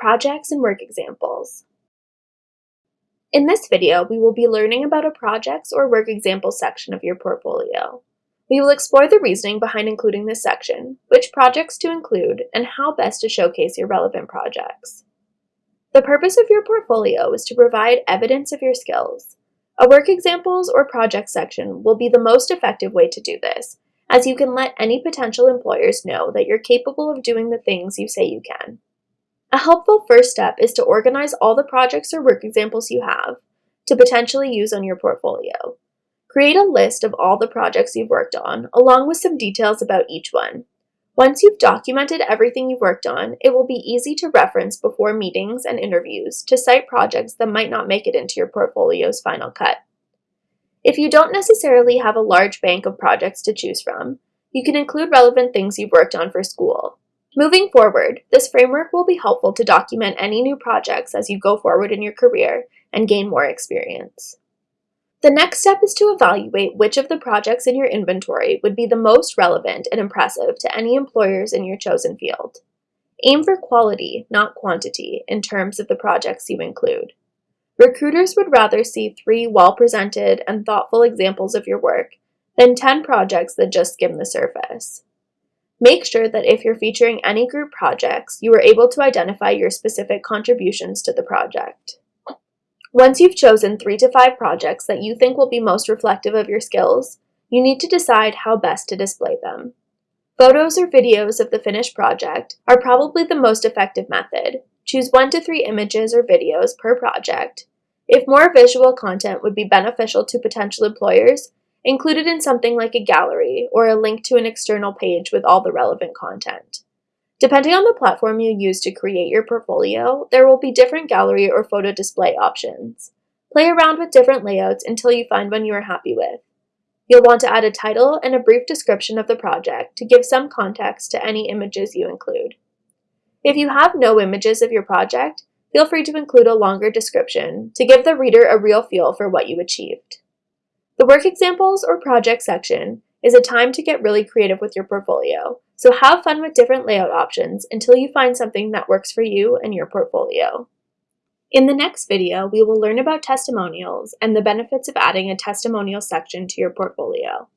projects and work examples. In this video, we will be learning about a projects or work example section of your portfolio. We will explore the reasoning behind including this section, which projects to include, and how best to showcase your relevant projects. The purpose of your portfolio is to provide evidence of your skills. A work examples or project section will be the most effective way to do this, as you can let any potential employers know that you're capable of doing the things you say you can. A helpful first step is to organize all the projects or work examples you have to potentially use on your portfolio. Create a list of all the projects you've worked on, along with some details about each one. Once you've documented everything you've worked on, it will be easy to reference before meetings and interviews to cite projects that might not make it into your portfolio's final cut. If you don't necessarily have a large bank of projects to choose from, you can include relevant things you've worked on for school. Moving forward, this framework will be helpful to document any new projects as you go forward in your career and gain more experience. The next step is to evaluate which of the projects in your inventory would be the most relevant and impressive to any employers in your chosen field. Aim for quality, not quantity, in terms of the projects you include. Recruiters would rather see three well-presented and thoughtful examples of your work than 10 projects that just skim the surface. Make sure that if you're featuring any group projects, you are able to identify your specific contributions to the project. Once you've chosen three to five projects that you think will be most reflective of your skills, you need to decide how best to display them. Photos or videos of the finished project are probably the most effective method. Choose one to three images or videos per project. If more visual content would be beneficial to potential employers, include it in something like a gallery or a link to an external page with all the relevant content. Depending on the platform you use to create your portfolio, there will be different gallery or photo display options. Play around with different layouts until you find one you are happy with. You'll want to add a title and a brief description of the project to give some context to any images you include. If you have no images of your project, feel free to include a longer description to give the reader a real feel for what you achieved. The work examples or project section is a time to get really creative with your portfolio, so have fun with different layout options until you find something that works for you and your portfolio. In the next video, we will learn about testimonials and the benefits of adding a testimonial section to your portfolio.